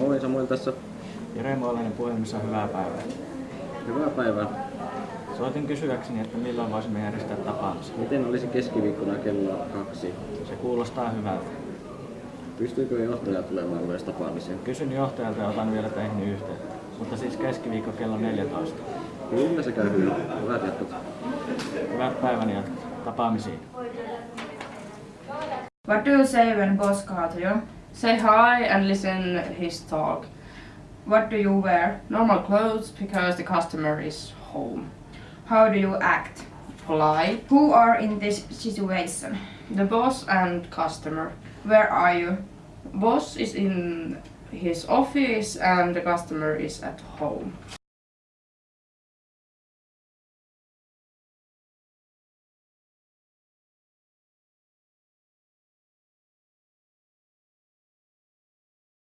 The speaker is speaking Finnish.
Moi Samuel tässä. Jere Moolainen puhelimessa hyvää päivää. Hyvää päivää. Soitin kysyäkseni, että milloin voisimme järjestää tapaamisen. Miten olisi keskiviikkona kello kaksi? Se kuulostaa hyvältä. Pystyykö johtaja tulemaan myös tapaamiseen? Kysyn johtajalta ja otan vielä teihin yhteyttä. Mutta siis keskiviikko kello 14. Kyllä se käy hyvin. Hyvät jatkot. Hyvät päivän jatkat. Tapaamisiin. What do you say when boss calls you? Say hi and listen his talk. What do you wear? Normal clothes because the customer is home. How do you act? Polite. Who are in this situation? The boss and customer. Where are you? Boss is in his office and the customer is at home.